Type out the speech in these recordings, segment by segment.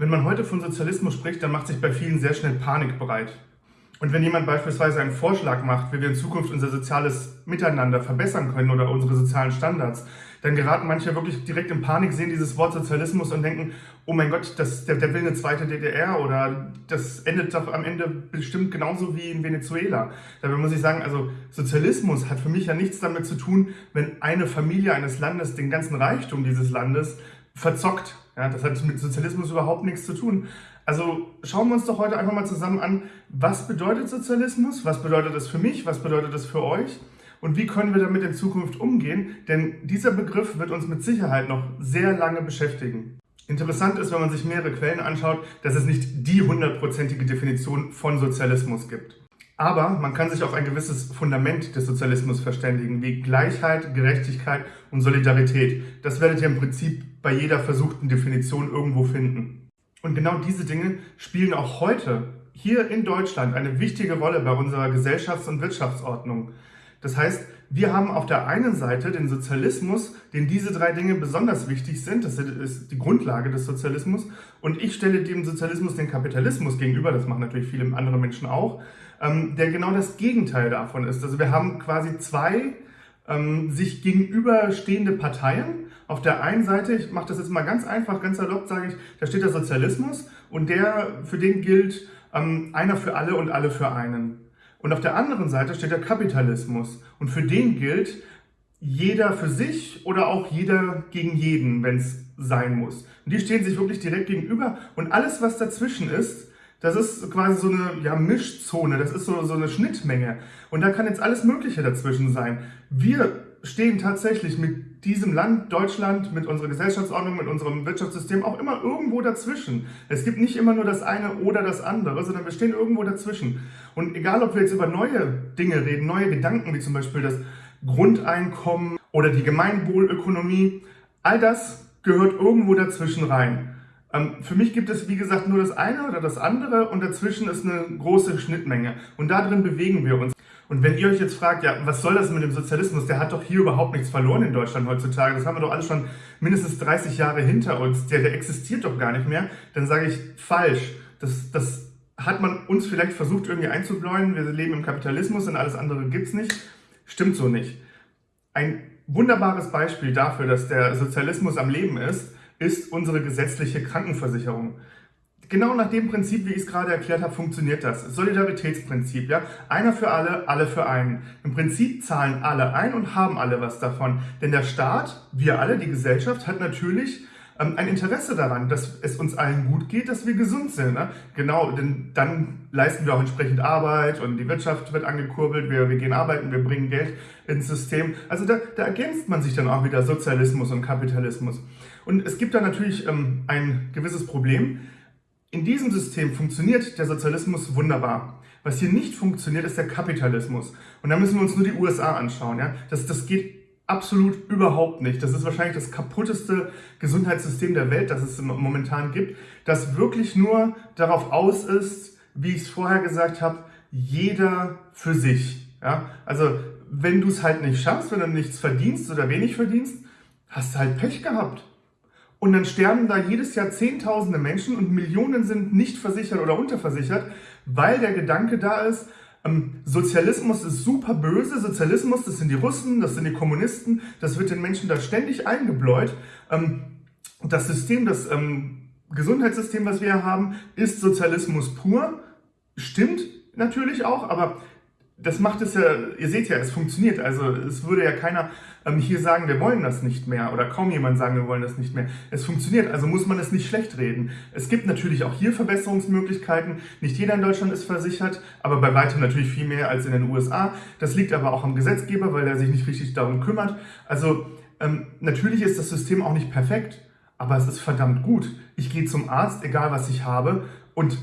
Wenn man heute von Sozialismus spricht, dann macht sich bei vielen sehr schnell Panik bereit. Und wenn jemand beispielsweise einen Vorschlag macht, wie wir in Zukunft unser soziales Miteinander verbessern können oder unsere sozialen Standards, dann geraten manche wirklich direkt in Panik, sehen dieses Wort Sozialismus und denken, oh mein Gott, das, der, der will eine zweite DDR oder das endet doch am Ende bestimmt genauso wie in Venezuela. Dabei muss ich sagen, also Sozialismus hat für mich ja nichts damit zu tun, wenn eine Familie eines Landes den ganzen Reichtum dieses Landes verzockt. Ja, das hat mit Sozialismus überhaupt nichts zu tun. Also schauen wir uns doch heute einfach mal zusammen an, was bedeutet Sozialismus, was bedeutet das für mich, was bedeutet das für euch und wie können wir damit in Zukunft umgehen, denn dieser Begriff wird uns mit Sicherheit noch sehr lange beschäftigen. Interessant ist, wenn man sich mehrere Quellen anschaut, dass es nicht die hundertprozentige Definition von Sozialismus gibt. Aber man kann sich auf ein gewisses Fundament des Sozialismus verständigen, wie Gleichheit, Gerechtigkeit und Solidarität. Das werdet ihr im Prinzip bei jeder versuchten Definition irgendwo finden. Und genau diese Dinge spielen auch heute hier in Deutschland eine wichtige Rolle bei unserer Gesellschafts- und Wirtschaftsordnung. Das heißt, wir haben auf der einen Seite den Sozialismus, den diese drei Dinge besonders wichtig sind, das ist die Grundlage des Sozialismus, und ich stelle dem Sozialismus den Kapitalismus gegenüber, das machen natürlich viele andere Menschen auch, ähm, der genau das Gegenteil davon ist. Also wir haben quasi zwei ähm, sich gegenüberstehende Parteien. Auf der einen Seite, ich mache das jetzt mal ganz einfach, ganz salopp, sage ich, da steht der Sozialismus und der, für den gilt ähm, einer für alle und alle für einen. Und auf der anderen Seite steht der Kapitalismus. Und für den gilt jeder für sich oder auch jeder gegen jeden, wenn es sein muss. Und die stehen sich wirklich direkt gegenüber. Und alles, was dazwischen ist, das ist quasi so eine ja, Mischzone, das ist so, so eine Schnittmenge. Und da kann jetzt alles Mögliche dazwischen sein. Wir stehen tatsächlich mit diesem Land, Deutschland, mit unserer Gesellschaftsordnung, mit unserem Wirtschaftssystem auch immer irgendwo dazwischen. Es gibt nicht immer nur das eine oder das andere, sondern wir stehen irgendwo dazwischen. Und egal, ob wir jetzt über neue Dinge reden, neue Gedanken, wie zum Beispiel das Grundeinkommen oder die Gemeinwohlökonomie, all das gehört irgendwo dazwischen rein. Ähm, für mich gibt es, wie gesagt, nur das eine oder das andere und dazwischen ist eine große Schnittmenge. Und darin bewegen wir uns. Und wenn ihr euch jetzt fragt, ja, was soll das mit dem Sozialismus? Der hat doch hier überhaupt nichts verloren in Deutschland heutzutage. Das haben wir doch alles schon mindestens 30 Jahre hinter uns. Der, der existiert doch gar nicht mehr. Dann sage ich, falsch. Das, das hat man uns vielleicht versucht irgendwie einzubläuen. Wir leben im Kapitalismus und alles andere gibt's nicht. Stimmt so nicht. Ein wunderbares Beispiel dafür, dass der Sozialismus am Leben ist, ist unsere gesetzliche Krankenversicherung. Genau nach dem Prinzip, wie ich es gerade erklärt habe, funktioniert das. Solidaritätsprinzip, ja. Einer für alle, alle für einen. Im Prinzip zahlen alle ein und haben alle was davon. Denn der Staat, wir alle, die Gesellschaft, hat natürlich ähm, ein Interesse daran, dass es uns allen gut geht, dass wir gesund sind. Ne? Genau, denn dann leisten wir auch entsprechend Arbeit und die Wirtschaft wird angekurbelt, wir, wir gehen arbeiten, wir bringen Geld ins System. Also da, da ergänzt man sich dann auch wieder Sozialismus und Kapitalismus. Und es gibt da natürlich ähm, ein gewisses Problem, in diesem System funktioniert der Sozialismus wunderbar. Was hier nicht funktioniert, ist der Kapitalismus. Und da müssen wir uns nur die USA anschauen. Ja? Das, das geht absolut überhaupt nicht. Das ist wahrscheinlich das kaputteste Gesundheitssystem der Welt, das es momentan gibt, das wirklich nur darauf aus ist, wie ich es vorher gesagt habe, jeder für sich. Ja? Also wenn du es halt nicht schaffst, wenn du nichts verdienst oder wenig verdienst, hast du halt Pech gehabt. Und dann sterben da jedes Jahr Zehntausende Menschen und Millionen sind nicht versichert oder unterversichert, weil der Gedanke da ist, ähm, Sozialismus ist super böse, Sozialismus, das sind die Russen, das sind die Kommunisten, das wird den Menschen da ständig eingebläut. Ähm, das System, das ähm, Gesundheitssystem, was wir haben, ist Sozialismus pur. Stimmt natürlich auch, aber das macht es ja, ihr seht ja, es funktioniert. Also es würde ja keiner ähm, hier sagen, wir wollen das nicht mehr oder kaum jemand sagen, wir wollen das nicht mehr. Es funktioniert, also muss man es nicht schlecht reden. Es gibt natürlich auch hier Verbesserungsmöglichkeiten. Nicht jeder in Deutschland ist versichert, aber bei weitem natürlich viel mehr als in den USA. Das liegt aber auch am Gesetzgeber, weil er sich nicht richtig darum kümmert. Also ähm, natürlich ist das System auch nicht perfekt, aber es ist verdammt gut. Ich gehe zum Arzt, egal was ich habe und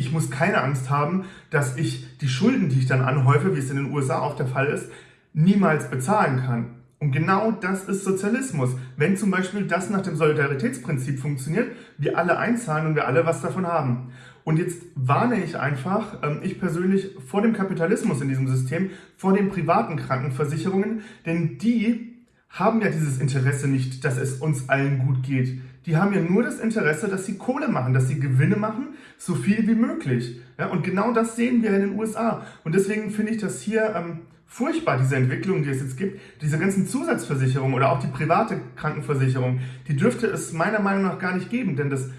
ich muss keine Angst haben, dass ich die Schulden, die ich dann anhäufe, wie es in den USA auch der Fall ist, niemals bezahlen kann. Und genau das ist Sozialismus. Wenn zum Beispiel das nach dem Solidaritätsprinzip funktioniert, wir alle einzahlen und wir alle was davon haben. Und jetzt warne ich einfach, ähm, ich persönlich, vor dem Kapitalismus in diesem System, vor den privaten Krankenversicherungen, denn die haben ja dieses Interesse nicht, dass es uns allen gut geht. Die haben ja nur das Interesse, dass sie Kohle machen, dass sie Gewinne machen, so viel wie möglich. Ja, und genau das sehen wir in den USA. Und deswegen finde ich das hier ähm, furchtbar, diese Entwicklung, die es jetzt gibt. Diese ganzen Zusatzversicherungen oder auch die private Krankenversicherung, die dürfte es meiner Meinung nach gar nicht geben. Denn das,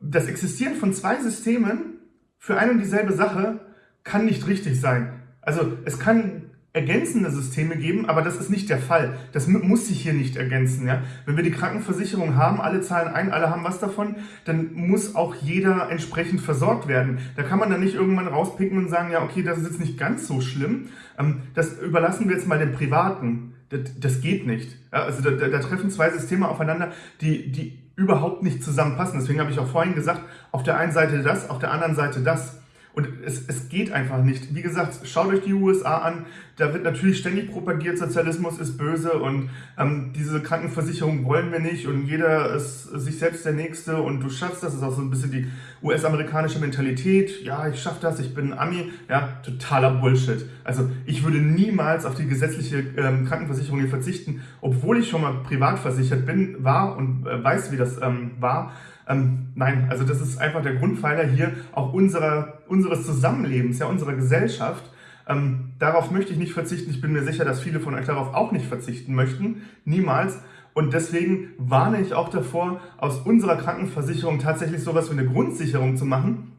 das Existieren von zwei Systemen für eine und dieselbe Sache kann nicht richtig sein. Also es kann ergänzende Systeme geben, aber das ist nicht der Fall. Das muss sich hier nicht ergänzen. Ja? Wenn wir die Krankenversicherung haben, alle zahlen ein, alle haben was davon, dann muss auch jeder entsprechend versorgt werden. Da kann man dann nicht irgendwann rauspicken und sagen, ja okay, das ist jetzt nicht ganz so schlimm. Ähm, das überlassen wir jetzt mal den Privaten. Das, das geht nicht. Ja? Also da, da, treffen zwei Systeme aufeinander, die, die überhaupt nicht zusammenpassen. Deswegen habe ich auch vorhin gesagt, auf der einen Seite das, auf der anderen Seite das. Und es, es geht einfach nicht. Wie gesagt, schaut euch die USA an. Da wird natürlich ständig propagiert, Sozialismus ist böse und ähm, diese Krankenversicherung wollen wir nicht und jeder ist sich selbst der Nächste und du schaffst das. Das ist auch so ein bisschen die US-amerikanische Mentalität. Ja, ich schaff das, ich bin Ami. Ja, totaler Bullshit. Also ich würde niemals auf die gesetzliche ähm, Krankenversicherung hier verzichten, obwohl ich schon mal privat versichert bin, war und äh, weiß, wie das ähm, war. Ähm, nein, also das ist einfach der Grundpfeiler hier auch unserer, unseres Zusammenlebens, ja, unserer Gesellschaft. Ähm, darauf möchte ich nicht verzichten. Ich bin mir sicher, dass viele von euch darauf auch nicht verzichten möchten. Niemals. Und deswegen warne ich auch davor, aus unserer Krankenversicherung tatsächlich sowas wie eine Grundsicherung zu machen,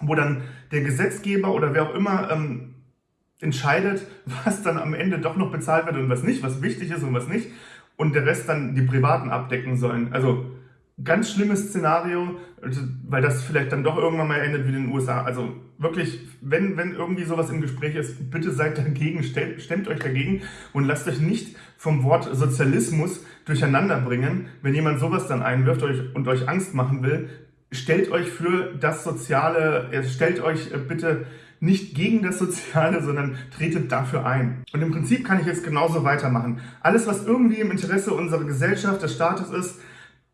wo dann der Gesetzgeber oder wer auch immer ähm, entscheidet, was dann am Ende doch noch bezahlt wird und was nicht, was wichtig ist und was nicht. Und der Rest dann die Privaten abdecken sollen. Also ganz schlimmes Szenario, also, weil das vielleicht dann doch irgendwann mal endet wie in den USA. Also wirklich, wenn, wenn irgendwie sowas im Gespräch ist, bitte seid dagegen, stemmt, euch dagegen und lasst euch nicht vom Wort Sozialismus durcheinander bringen. Wenn jemand sowas dann einwirft und euch Angst machen will, stellt euch für das Soziale, stellt euch äh, bitte nicht gegen das Soziale, sondern tretet dafür ein. Und im Prinzip kann ich jetzt genauso weitermachen. Alles, was irgendwie im Interesse unserer Gesellschaft, des Staates ist,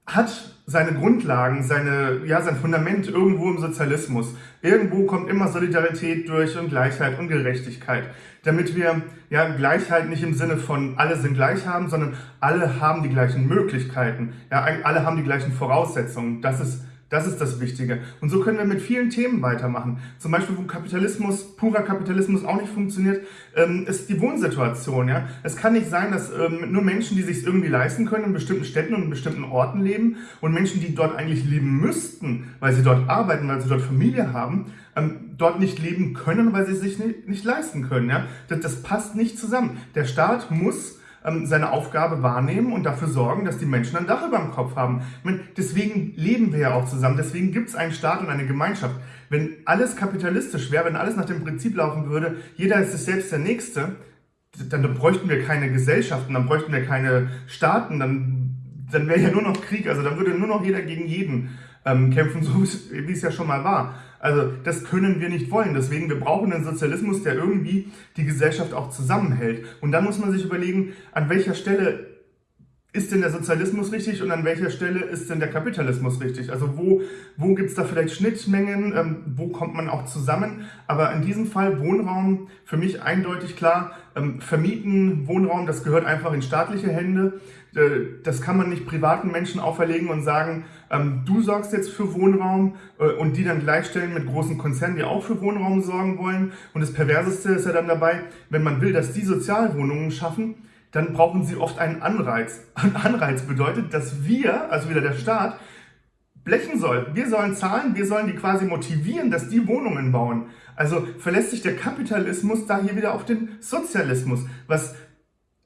hat seine Grundlagen, seine, ja, sein Fundament irgendwo im Sozialismus. Irgendwo kommt immer Solidarität durch und Gleichheit und Gerechtigkeit. Damit wir ja, Gleichheit nicht im Sinne von alle sind gleich haben, sondern alle haben die gleichen Möglichkeiten. Ja, alle haben die gleichen Voraussetzungen. Das ist das ist das Wichtige. Und so können wir mit vielen Themen weitermachen. Zum Beispiel, wo Kapitalismus, purer Kapitalismus auch nicht funktioniert, ähm, ist die Wohnsituation. Ja? Es kann nicht sein, dass ähm, nur Menschen, die sich irgendwie leisten können, in bestimmten Städten und in bestimmten Orten leben und Menschen, die dort eigentlich leben müssten, weil sie dort arbeiten, weil sie dort Familie haben, ähm, dort nicht leben können, weil sie sich nicht, nicht leisten können. Ja? Das, das passt nicht zusammen. Der Staat muss ähm, seine Aufgabe wahrnehmen und dafür sorgen, dass die Menschen ein Dach über dem Kopf haben. Meine, deswegen leben wir ja auch zusammen, deswegen gibt es einen Staat und eine Gemeinschaft. Wenn alles kapitalistisch wäre, wenn alles nach dem Prinzip laufen würde, jeder ist sich selbst der Nächste, dann bräuchten wir keine Gesellschaften, dann bräuchten wir keine Staaten, dann, dann wäre ja nur noch Krieg, also dann würde nur noch jeder gegen jeden ähm, kämpfen, so wie es ja schon mal war. Also das können wir nicht wollen. Deswegen, wir brauchen einen Sozialismus, der irgendwie die Gesellschaft auch zusammenhält. Und dann muss man sich überlegen, an welcher Stelle ist denn der Sozialismus richtig und an welcher Stelle ist denn der Kapitalismus richtig? Also wo, wo gibt es da vielleicht Schnittmengen, ähm, wo kommt man auch zusammen? Aber in diesem Fall Wohnraum, für mich eindeutig klar, ähm, vermieten, Wohnraum, das gehört einfach in staatliche Hände. Äh, das kann man nicht privaten Menschen auferlegen und sagen, ähm, du sorgst jetzt für Wohnraum äh, und die dann gleichstellen mit großen Konzernen, die auch für Wohnraum sorgen wollen. Und das Perverseste ist ja dann dabei, wenn man will, dass die Sozialwohnungen schaffen, dann brauchen sie oft einen Anreiz. Ein Anreiz bedeutet, dass wir, also wieder der Staat, blechen soll. Wir sollen zahlen, wir sollen die quasi motivieren, dass die Wohnungen bauen. Also verlässt sich der Kapitalismus da hier wieder auf den Sozialismus, was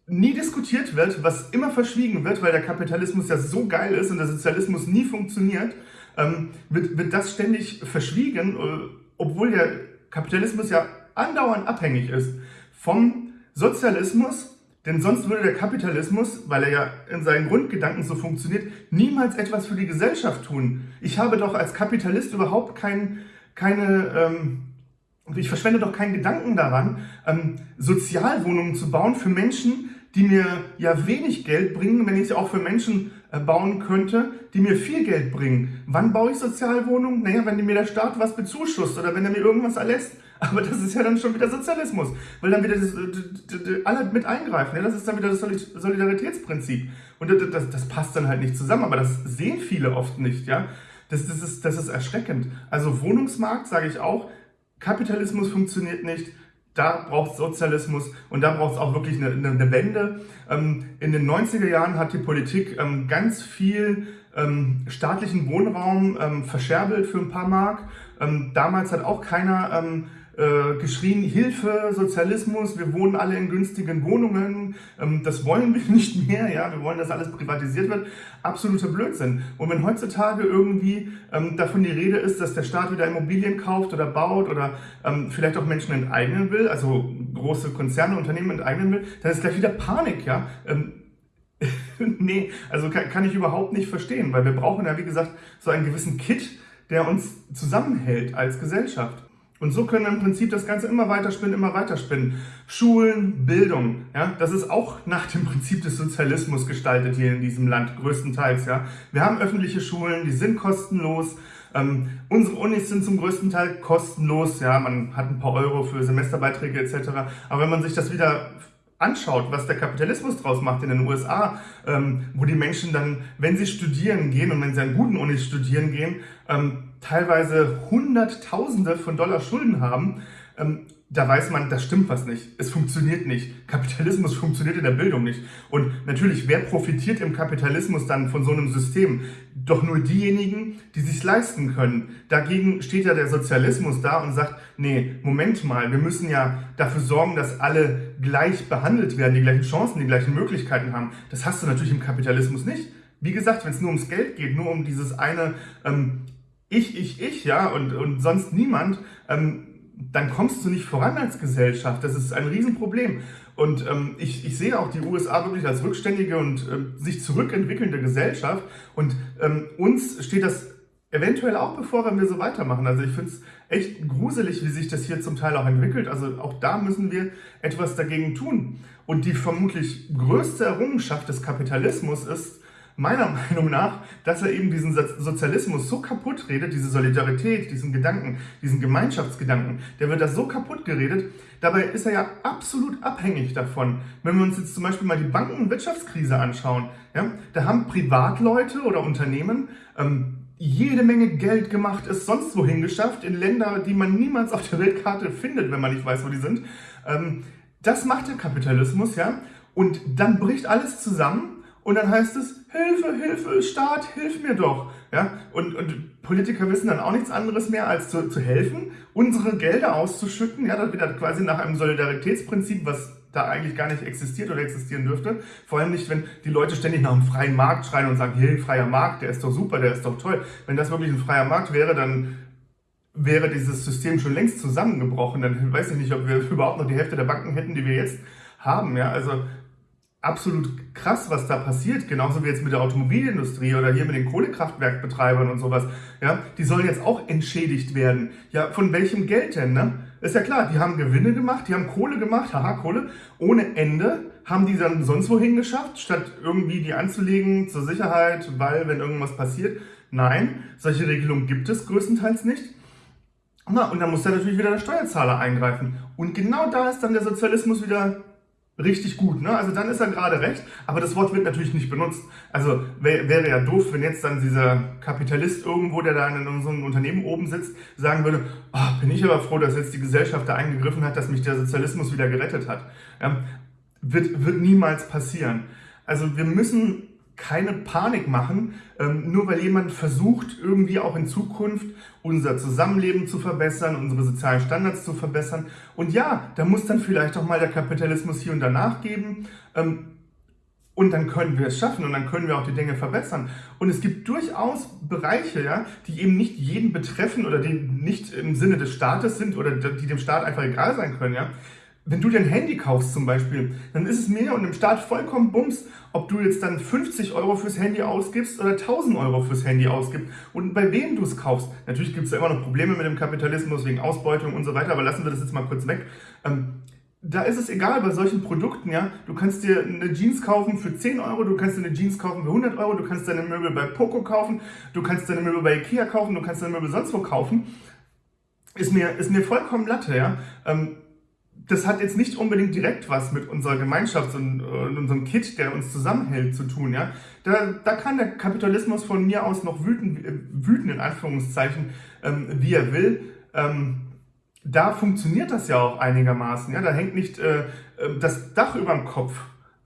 nie diskutiert wird, was immer verschwiegen wird, weil der Kapitalismus ja so geil ist und der Sozialismus nie funktioniert, ähm, wird, wird das ständig verschwiegen, äh, obwohl der Kapitalismus ja andauernd abhängig ist vom Sozialismus, denn sonst würde der Kapitalismus, weil er ja in seinen Grundgedanken so funktioniert, niemals etwas für die Gesellschaft tun. Ich habe doch als Kapitalist überhaupt kein, keine... Ähm, ich verschwende doch keinen Gedanken daran, ähm, Sozialwohnungen zu bauen für Menschen, die mir ja wenig Geld bringen, wenn ich sie auch für Menschen äh, bauen könnte, die mir viel Geld bringen. Wann baue ich Sozialwohnungen? Naja, wenn mir der Staat was bezuschusst oder wenn er mir irgendwas erlässt. Aber das ist ja dann schon wieder Sozialismus, weil dann wieder das, alle mit eingreifen. Das ist dann wieder das Solidaritätsprinzip. Und das, das, passt dann halt nicht zusammen, aber das sehen viele oft nicht. Ja? Das, das, ist, das ist erschreckend. Also Wohnungsmarkt, sage ich auch, Kapitalismus funktioniert nicht, da braucht es Sozialismus und da braucht es auch wirklich eine, eine, eine Wende. Ähm, in den 90er Jahren hat die Politik ähm, ganz viel ähm, staatlichen Wohnraum ähm, verscherbelt für ein paar Mark. Ähm, damals hat auch keiner ähm, äh, geschrien, Hilfe, Sozialismus, wir wohnen alle in günstigen Wohnungen, ähm, das wollen wir nicht mehr, ja, wir wollen, dass alles privatisiert wird. Absoluter Blödsinn. Und wenn heutzutage irgendwie ähm, davon die Rede ist, dass der Staat wieder Immobilien kauft oder baut oder ähm, vielleicht auch Menschen enteignen will, also große Konzerne, Unternehmen enteignen will, dann ist gleich wieder Panik, ja. Ähm, nee, also kann, kann ich überhaupt nicht verstehen, weil wir brauchen ja, wie gesagt, so einen gewissen Kit, der uns zusammenhält als Gesellschaft. Und so können wir im Prinzip das Ganze immer weiter spinnen, immer weiter spinnen. Schulen, Bildung, ja, das ist auch nach dem Prinzip des Sozialismus gestaltet hier in diesem Land, größtenteils, ja. Wir haben öffentliche Schulen, die sind kostenlos. Ähm, unsere Unis sind zum größten Teil kostenlos, ja, man hat ein paar Euro für Semesterbeiträge etc. Aber wenn man sich das wieder anschaut, was der Kapitalismus draus macht in den USA, ähm, wo die Menschen dann, wenn sie studieren gehen und wenn sie an guten Unis studieren gehen, ähm, teilweise Hunderttausende von Dollar Schulden haben, ähm, da weiß man, das stimmt was nicht. Es funktioniert nicht. Kapitalismus funktioniert in der Bildung nicht. Und natürlich, wer profitiert im Kapitalismus dann von so einem System? Doch nur diejenigen, die sich leisten können. Dagegen steht ja der Sozialismus da und sagt, nee, Moment mal, wir müssen ja dafür sorgen, dass alle gleich behandelt werden, die gleichen Chancen, die gleichen Möglichkeiten haben. Das hast du natürlich im Kapitalismus nicht. Wie gesagt, wenn es nur ums Geld geht, nur um dieses eine ähm, Ich, ich, ich, ja, und, und sonst niemand, ähm, dann kommst du nicht voran als Gesellschaft. Das ist ein Riesenproblem. Und ähm, ich, ich sehe auch die USA wirklich als rückständige und äh, sich zurückentwickelnde Gesellschaft. Und ähm, uns steht das eventuell auch bevor, wenn wir so weitermachen. Also ich finde es echt gruselig, wie sich das hier zum Teil auch entwickelt. Also auch da müssen wir etwas dagegen tun. Und die vermutlich größte Errungenschaft des Kapitalismus ist, meiner Meinung nach, dass er eben diesen Sozialismus so kaputt redet, diese Solidarität, diesen Gedanken, diesen Gemeinschaftsgedanken, der wird da so kaputt geredet. Dabei ist er ja absolut abhängig davon. Wenn wir uns jetzt zum Beispiel mal die Banken- und Wirtschaftskrise anschauen, ja, da haben Privatleute oder Unternehmen ähm, jede Menge Geld gemacht, ist sonst wohin geschafft, in Länder, die man niemals auf der Weltkarte findet, wenn man nicht weiß, wo die sind. Ähm, das macht der Kapitalismus, ja. Und dann bricht alles zusammen und dann heißt es, Hilfe, Hilfe, Staat, hilf mir doch. Ja? Und, und Politiker wissen dann auch nichts anderes mehr, als zu, zu helfen, unsere Gelder auszuschütten. Ja, das wird quasi nach einem Solidaritätsprinzip, was da eigentlich gar nicht existiert oder existieren dürfte. Vor allem nicht, wenn die Leute ständig nach einem freien Markt schreien und sagen, hey, freier Markt, der ist doch super, der ist doch toll. Wenn das wirklich ein freier Markt wäre, dann wäre dieses System schon längst zusammengebrochen. Dann weiß ich nicht, ob wir überhaupt noch die Hälfte der Banken hätten, die wir jetzt haben. Ja, also absolut krass, was da passiert, genauso wie jetzt mit der Automobilindustrie oder hier mit den Kohlekraftwerkbetreibern und sowas. Ja, die sollen jetzt auch entschädigt werden. Ja, von welchem Geld denn, ne? Ist ja klar, die haben Gewinne gemacht, die haben Kohle gemacht, haha, Kohle, ohne Ende, haben die dann sonst wohin geschafft, statt irgendwie die anzulegen zur Sicherheit, weil, wenn irgendwas passiert. Nein, solche Regelungen gibt es größtenteils nicht. Na, und dann muss da natürlich wieder der Steuerzahler eingreifen. Und genau da ist dann der Sozialismus wieder richtig gut. Ne? Also dann ist er gerade recht, aber das Wort wird natürlich nicht benutzt. Also wär, wäre ja doof, wenn jetzt dann dieser Kapitalist irgendwo, der da in einem Unternehmen oben sitzt, sagen würde, oh, bin ich aber froh, dass jetzt die Gesellschaft da eingegriffen hat, dass mich der Sozialismus wieder gerettet hat. Ja? Wird, wird niemals passieren. Also wir müssen keine Panik machen, ähm, nur weil jemand versucht, irgendwie auch in Zukunft unser Zusammenleben zu verbessern, unsere sozialen Standards zu verbessern. Und ja, da muss dann vielleicht auch mal der Kapitalismus hier und da nachgeben. Ähm, und dann können wir es schaffen und dann können wir auch die Dinge verbessern. Und es gibt durchaus Bereiche, ja, die eben nicht jeden betreffen oder die nicht im Sinne des Staates sind oder die dem Staat einfach egal sein können. Ja. Wenn du dir ein Handy kaufst zum Beispiel, dann ist es mir und dem Staat vollkommen bums, ob du jetzt dann 50 Euro fürs Handy ausgibst oder 1000 Euro fürs Handy ausgibst und bei wem du es kaufst. Natürlich gibt es ja immer noch Probleme mit dem Kapitalismus wegen Ausbeutung und so weiter, aber lassen wir das jetzt mal kurz weg. Ähm, da ist es egal bei solchen Produkten, ja. Du kannst dir eine Jeans kaufen für 10 Euro, du kannst dir eine Jeans kaufen für 100 Euro, du kannst deine Möbel bei Poco kaufen, du kannst deine Möbel bei Ikea kaufen, du kannst deine Möbel sonst wo kaufen. ist mir, ist mir vollkommen Latte, ja. Ähm, das hat jetzt nicht unbedingt direkt was mit unserer Gemeinschaft und, und unserem Kit, der uns zusammenhält, zu tun. Ja? Da, da kann der Kapitalismus von mir aus noch wüten, wüten in Anführungszeichen, ähm, wie er will. Ähm, da funktioniert das ja auch einigermaßen. Ja? Da hängt nicht äh, äh das Dach über dem Kopf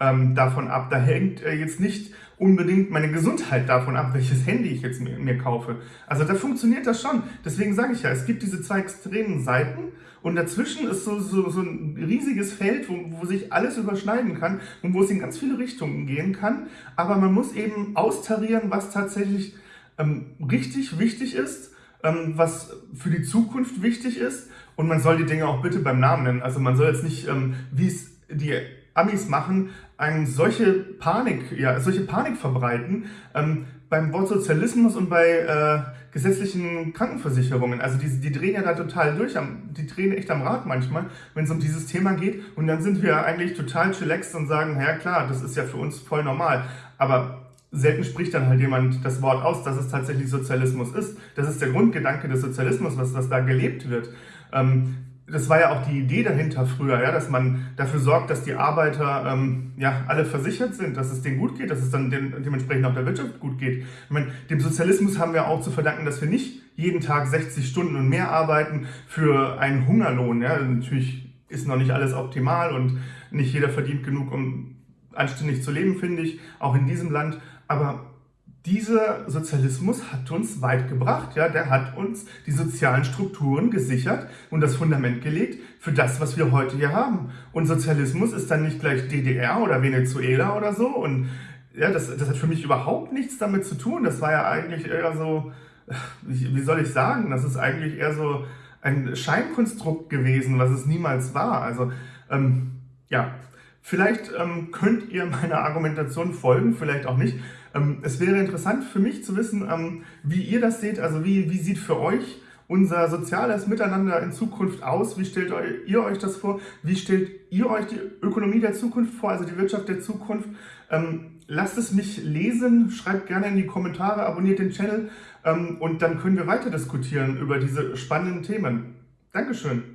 ähm, davon ab. Da hängt äh, jetzt nicht unbedingt meine Gesundheit davon ab, welches Handy ich jetzt mir, mir kaufe. Also da funktioniert das schon. Deswegen sage ich ja, es gibt diese zwei extremen Seiten und dazwischen ist so, so, so ein riesiges Feld, wo, wo sich alles überschneiden kann und wo es in ganz viele Richtungen gehen kann. Aber man muss eben austarieren, was tatsächlich ähm, richtig wichtig ist, ähm, was für die Zukunft wichtig ist und man soll die Dinge auch bitte beim Namen nennen. Also man soll jetzt nicht, ähm, wie es die Amis machen, eine solche Panik, ja, solche Panik verbreiten ähm, beim Wort Sozialismus und bei äh, gesetzlichen Krankenversicherungen. Also die, die drehen ja da total durch, die drehen echt am Rad manchmal, wenn es um dieses Thema geht. Und dann sind wir eigentlich total chillaxed und sagen, ja klar, das ist ja für uns voll normal. Aber selten spricht dann halt jemand das Wort aus, dass es tatsächlich Sozialismus ist. Das ist der Grundgedanke des Sozialismus, was, was da gelebt wird. Ähm, das war ja auch die Idee dahinter früher, ja, dass man dafür sorgt, dass die Arbeiter ähm, ja, alle versichert sind, dass es denen gut geht, dass es dann dem, dementsprechend auch der Wirtschaft gut geht. Ich meine, dem Sozialismus haben wir auch zu verdanken, dass wir nicht jeden Tag 60 Stunden und mehr arbeiten für einen Hungerlohn. Ja. Natürlich ist noch nicht alles optimal und nicht jeder verdient genug, um anständig zu leben, finde ich, auch in diesem Land. Aber dieser Sozialismus hat uns weit gebracht. Ja? Der hat uns die sozialen Strukturen gesichert und das Fundament gelegt für das, was wir heute hier haben. Und Sozialismus ist dann nicht gleich DDR oder Venezuela oder so. Und ja, das, das hat für mich überhaupt nichts damit zu tun. Das war ja eigentlich eher so, wie soll ich sagen, das ist eigentlich eher so ein Scheinkonstrukt gewesen, was es niemals war. Also ähm, ja, Vielleicht ähm, könnt ihr meiner Argumentation folgen, vielleicht auch nicht. Ähm, es wäre interessant für mich zu wissen, ähm, wie ihr das seht. Also wie, wie sieht für euch unser soziales Miteinander in Zukunft aus? Wie stellt ihr euch das vor? Wie stellt ihr euch die Ökonomie der Zukunft vor, also die Wirtschaft der Zukunft? Ähm, lasst es mich lesen, schreibt gerne in die Kommentare, abonniert den Channel und dann können wir weiter diskutieren über diese spannenden Themen. Dankeschön.